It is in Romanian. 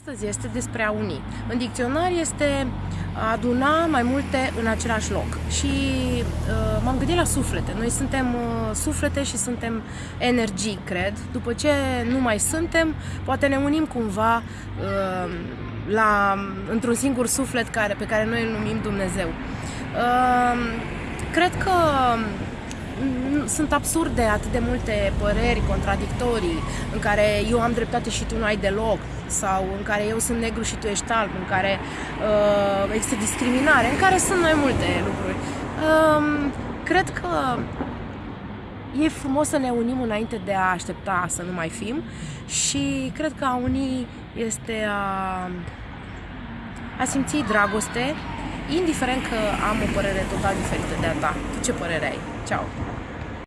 Astăzi este despre a uni. În dicționar este a aduna mai multe în același loc. Și uh, m-am gândit la suflete. Noi suntem uh, suflete și suntem energii, cred. După ce nu mai suntem, poate ne unim cumva uh, la, într-un singur suflet care, pe care noi îl numim Dumnezeu. Uh, cred că sunt absurde atât de multe păreri contradictorii în care eu am dreptate și tu nu ai deloc sau în care eu sunt negru și tu ești alb, în care uh, există discriminare, în care sunt mai multe lucruri. Uh, cred că e frumos să ne unim înainte de a aștepta să nu mai fim și cred că a uni este a, a simți dragoste, indiferent că am o părere total diferită de a ta. Tu ce părere ai? Ciao!